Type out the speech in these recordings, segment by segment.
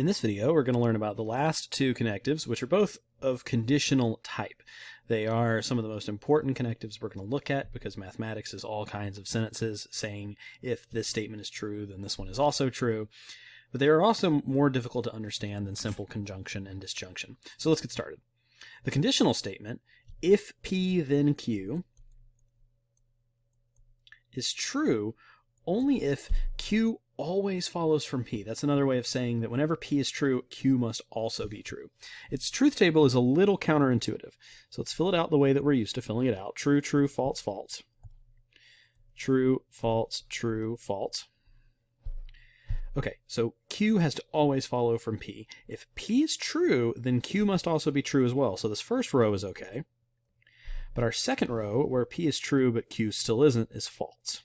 In this video, we're going to learn about the last two connectives, which are both of conditional type. They are some of the most important connectives we're going to look at because mathematics is all kinds of sentences saying if this statement is true, then this one is also true. But they are also more difficult to understand than simple conjunction and disjunction. So let's get started. The conditional statement, if P then Q, is true only if Q always follows from P. That's another way of saying that whenever P is true, Q must also be true. Its truth table is a little counterintuitive. So let's fill it out the way that we're used to filling it out. True, true, false, false. True, false, true, false. Okay, so Q has to always follow from P. If P is true, then Q must also be true as well. So this first row is okay. But our second row, where P is true but Q still isn't, is false.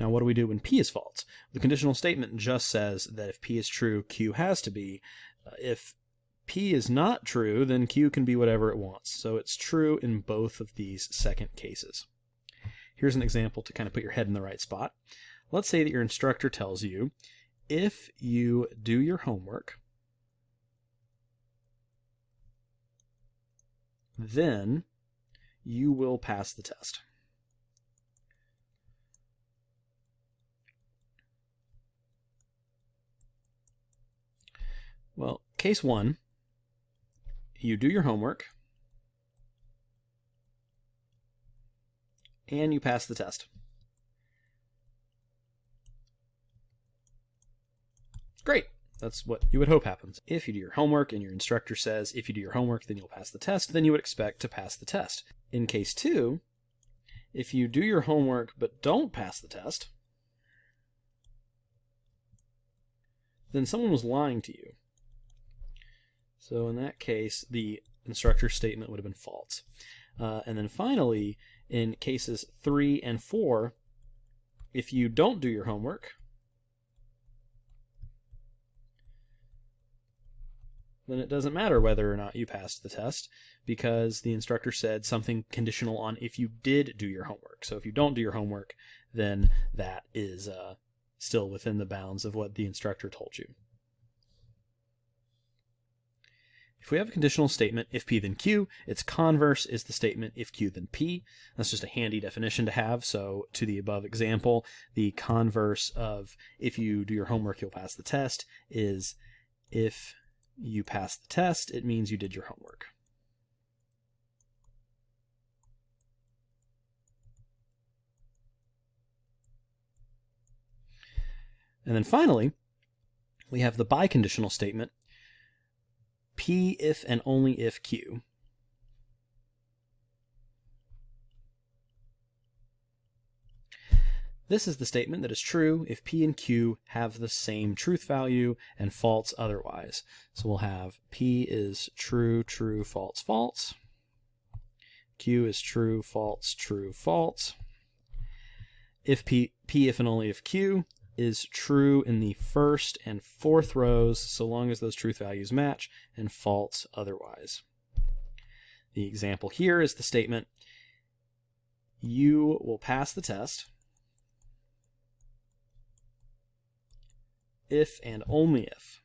Now, what do we do when P is false? The conditional statement just says that if P is true, Q has to be. Uh, if P is not true, then Q can be whatever it wants. So it's true in both of these second cases. Here's an example to kind of put your head in the right spot. Let's say that your instructor tells you, if you do your homework, then you will pass the test. Well, case one, you do your homework and you pass the test. Great. That's what you would hope happens. If you do your homework and your instructor says, if you do your homework, then you'll pass the test, then you would expect to pass the test. In case two, if you do your homework but don't pass the test, then someone was lying to you. So in that case, the instructor statement would have been false. Uh, and then finally, in cases 3 and 4, if you don't do your homework, then it doesn't matter whether or not you passed the test because the instructor said something conditional on if you did do your homework. So if you don't do your homework, then that is uh, still within the bounds of what the instructor told you. If we have a conditional statement, if P then Q, its converse is the statement if Q then P. That's just a handy definition to have. So to the above example, the converse of if you do your homework, you'll pass the test is if you pass the test, it means you did your homework. And then finally, we have the biconditional statement, P if and only if Q. This is the statement that is true if P and Q have the same truth value and false otherwise. So we'll have P is true, true, false, false. Q is true, false, true, false. If P, P if and only if Q is true in the first and fourth rows so long as those truth values match and false otherwise. The example here is the statement, you will pass the test if and only if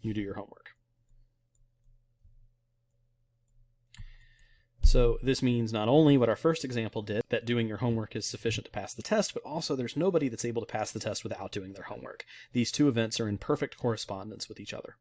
you do your homework. So this means not only what our first example did, that doing your homework is sufficient to pass the test, but also there's nobody that's able to pass the test without doing their homework. These two events are in perfect correspondence with each other.